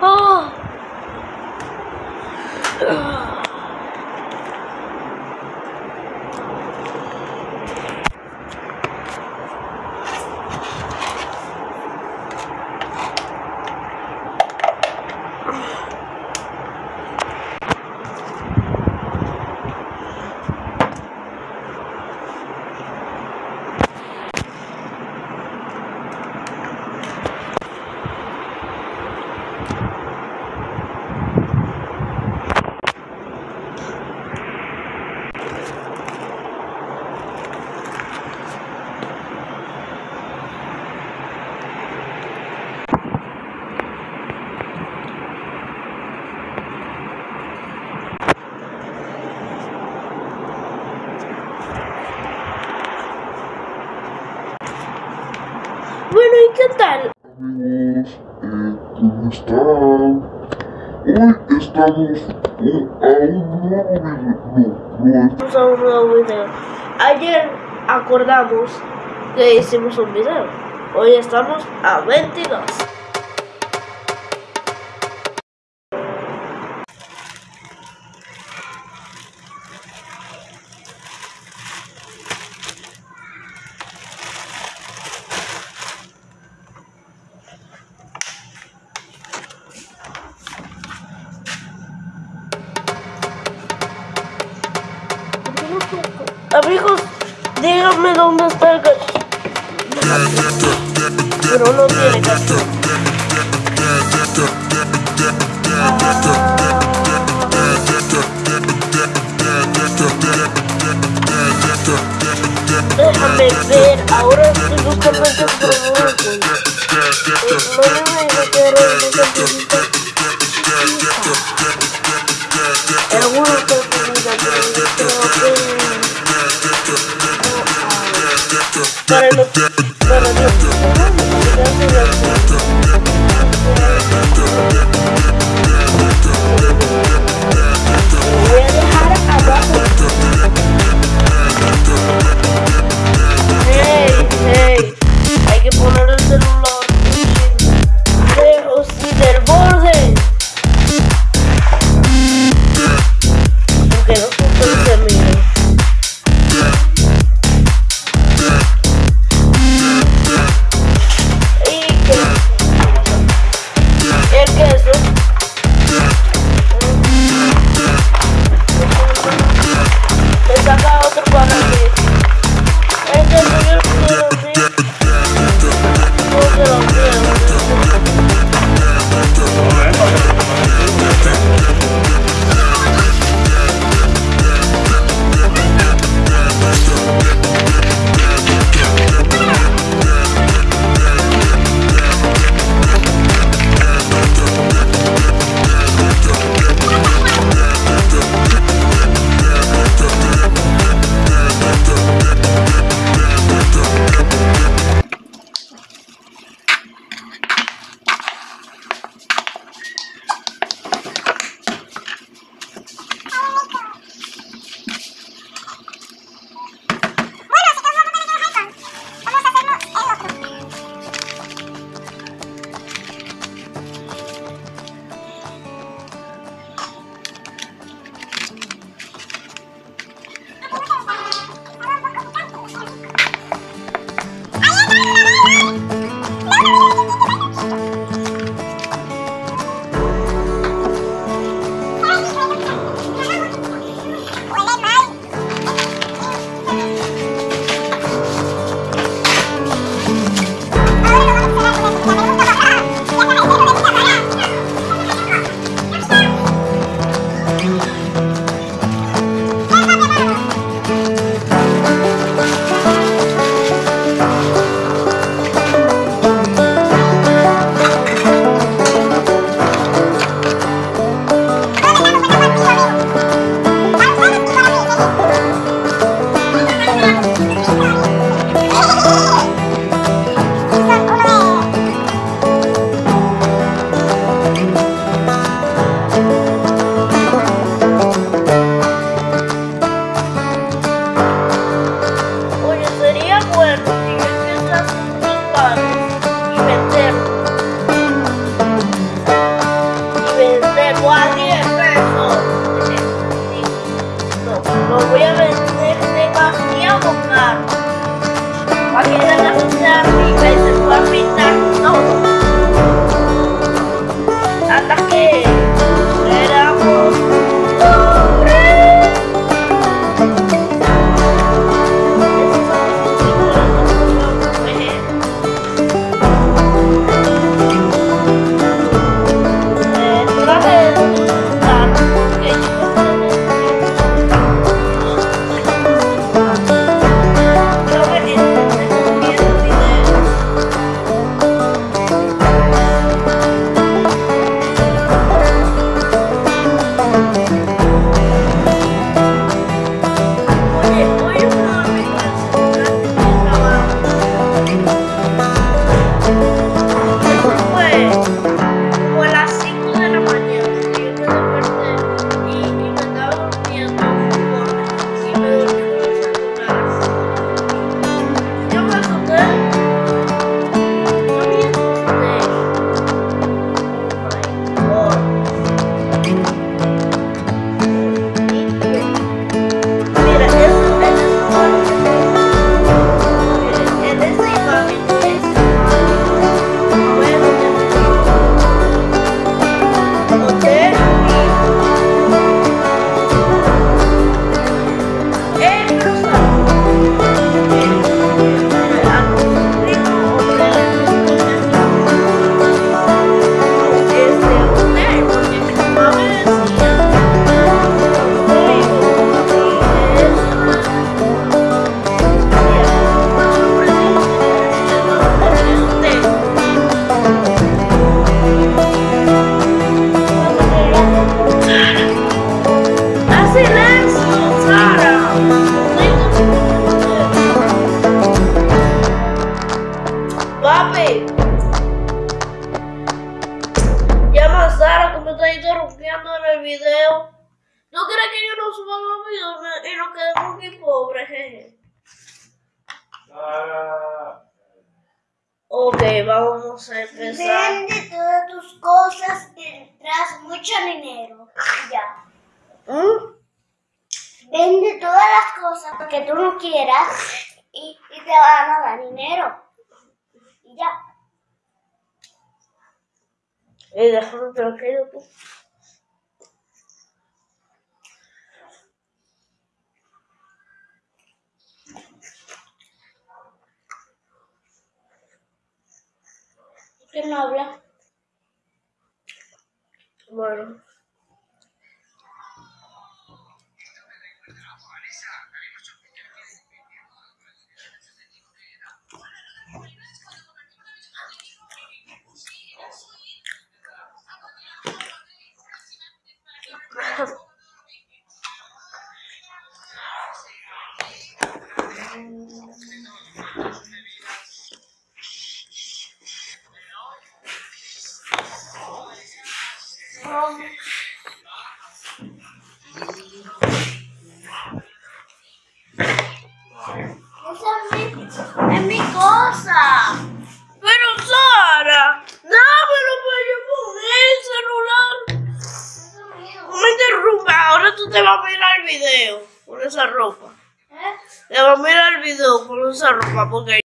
哦。Bueno, ¿y qué tal? Amigos, eh, ¿cómo están? Hoy estamos a un nuevo video. No, no es Vamos a un nuevo video. Ayer acordamos que hicimos un video. Hoy estamos a 22. El gato. Pero no tiene ahora estoy buscando el programa. No me meter en Para los... Para los... y nos quedemos aquí pobres, jeje? Ok, vamos a empezar. Vende todas tus cosas y tendrás mucho dinero. Ya. ¿Mm? Vende todas las cosas que tú no quieras y, y te van a dar dinero. Y ya. Eh, déjame tranquilo tú. ¿Qué no habla? Bueno. Esa es mi, es mi cosa. Pero Sara, dámelo para yo poner el celular. No me interrumpa, ahora tú te vas a mirar el video con esa ropa. ¿Eh? Te vas a mirar el video con esa ropa porque